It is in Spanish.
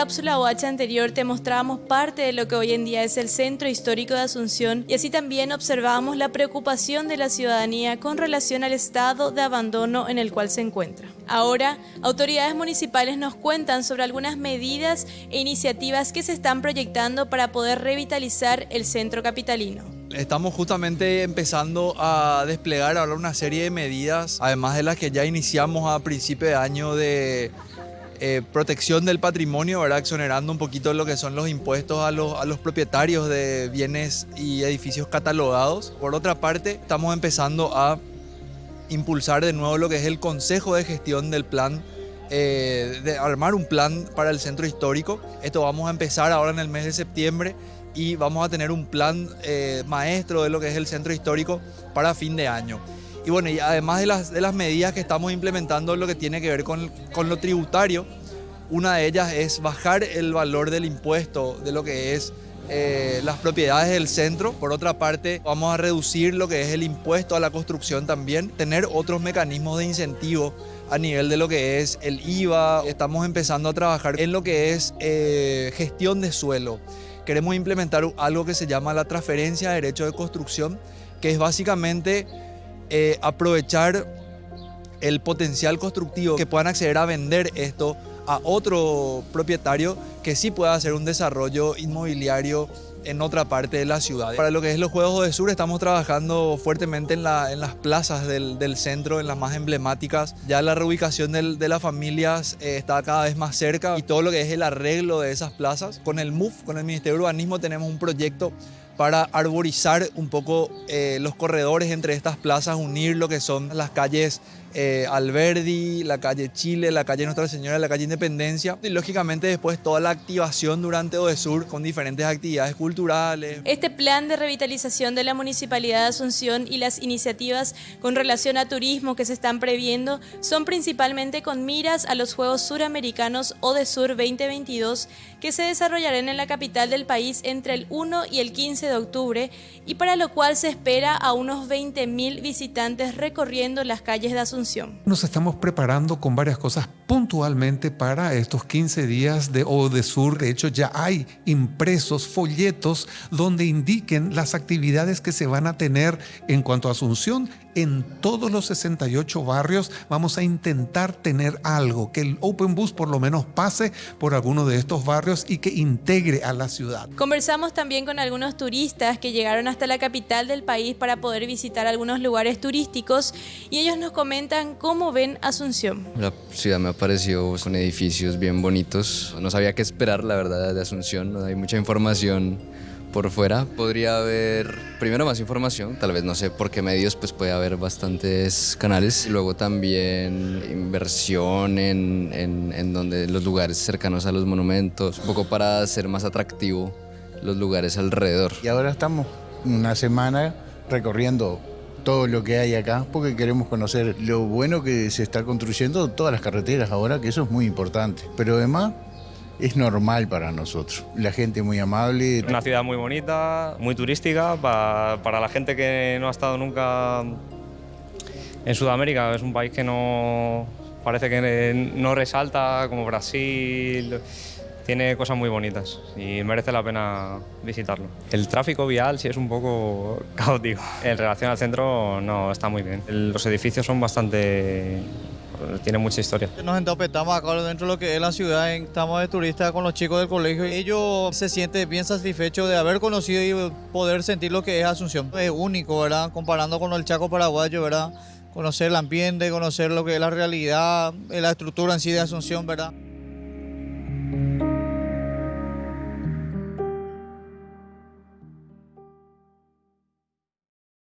cápsula OH anterior te mostrábamos parte de lo que hoy en día es el Centro Histórico de Asunción y así también observábamos la preocupación de la ciudadanía con relación al estado de abandono en el cual se encuentra. Ahora, autoridades municipales nos cuentan sobre algunas medidas e iniciativas que se están proyectando para poder revitalizar el centro capitalino. Estamos justamente empezando a desplegar ahora una serie de medidas, además de las que ya iniciamos a principio de año de eh, protección del patrimonio, ¿verdad? exonerando un poquito lo que son los impuestos a los, propietarios de bienes y edificios catalogados. Por otra parte, estamos empezando a impulsar de nuevo lo que es el consejo de gestión del plan eh, de armar un plan para el centro histórico. Esto vamos a empezar ahora en el mes de septiembre y vamos a tener un plan eh, maestro de lo que es el centro histórico para fin de año. Y bueno, y además de las, de las medidas que estamos implementando, lo que tiene que ver con, con lo tributario, una de ellas es bajar el valor del impuesto de lo que es eh, las propiedades del centro. Por otra parte, vamos a reducir lo que es el impuesto a la construcción también, tener otros mecanismos de incentivo a nivel de lo que es el IVA. Estamos empezando a trabajar en lo que es eh, gestión de suelo. Queremos implementar algo que se llama la transferencia de derecho de construcción, que es básicamente eh, aprovechar el potencial constructivo, que puedan acceder a vender esto a otro propietario que sí pueda hacer un desarrollo inmobiliario en otra parte de la ciudad. Para lo que es los Juegos de Sur estamos trabajando fuertemente en, las plazas del, centro, en las más emblemáticas. Ya la reubicación de las familias eh, está cada vez más cerca y todo lo que es el arreglo de esas plazas. Con el MUF, con el Ministerio de Urbanismo, tenemos un proyecto para arborizar un poco eh, los corredores entre estas plazas, unir lo que son las calles eh, Alberdi, la calle Chile, la calle Nuestra Señora, la calle Independencia y lógicamente después toda la activación durante Odesur con diferentes actividades culturales. Este plan de revitalización de la Municipalidad de Asunción y las iniciativas con relación a turismo que se están previendo son principalmente con miras a los Juegos Suramericanos Odesur 2022 que se desarrollarán en la capital del país entre el 1 y el 15 de octubre y para lo cual se espera a unos 20.000 visitantes recorriendo las calles de Asunción nos estamos preparando con varias cosas puntualmente para estos 15 días de Odesur. De hecho, ya hay impresos folletos donde indiquen las actividades que se van a tener en cuanto a Asunción en todos los 68 barrios vamos a intentar tener algo, que el Open Bus por lo menos pase por alguno de estos barrios y que integre a la ciudad. Conversamos también con algunos turistas que llegaron hasta la capital del país para poder visitar algunos lugares turísticos y ellos nos comentan cómo ven Asunción. La ciudad me ha parecido con edificios bien bonitos. No sabía qué esperar, la verdad, de Asunción. Hay mucha información por fuera. Podría haber primero más información, tal vez no sé por qué medios, pues puede haber bastantes canales. Luego también inversión en, en, en donde los lugares cercanos a los monumentos, un poco para hacer más atractivo los lugares alrededor. Y ahora estamos una semana recorriendo todo lo que hay acá porque queremos conocer lo bueno que se está construyendo todas las carreteras ahora, que eso es muy importante. Pero además es normal para nosotros. La gente muy amable. Una ciudad muy bonita, muy turística, para, la gente que no ha estado nunca en Sudamérica. Es un país que no parece que no resalta como Brasil. Tiene cosas muy bonitas y merece la pena visitarlo. El tráfico vial sí es un poco caótico. En relación al centro no está muy bien. Los edificios son bastante tiene mucha historia. Nos entopetamos acá dentro de lo que es la ciudad, estamos de turistas con los chicos del colegio y ellos se sienten bien satisfechos de haber conocido y poder sentir lo que es Asunción. Es único, ¿verdad? Comparando con el Chaco paraguayo, ¿verdad? Conocer el ambiente, conocer lo que es la realidad, la estructura en sí de Asunción, ¿verdad?